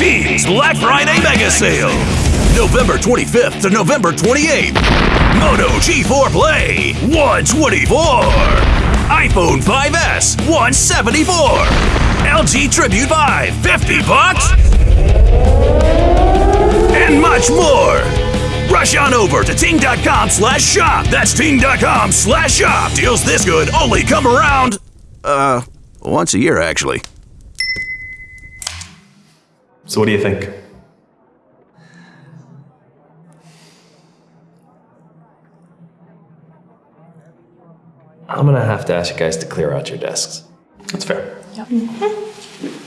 Black Friday Mega Sale. November 25th to November 28th. Moto G4 Play 124. iPhone 5S 174. LG Tribute 5 50 bucks. And much more. Rush on over to ting.com slash shop. That's ting.com slash shop. Deals this good only come around, uh, once a year actually. So what do you think? I'm gonna have to ask you guys to clear out your desks. That's fair. Yep. Mm-hmm.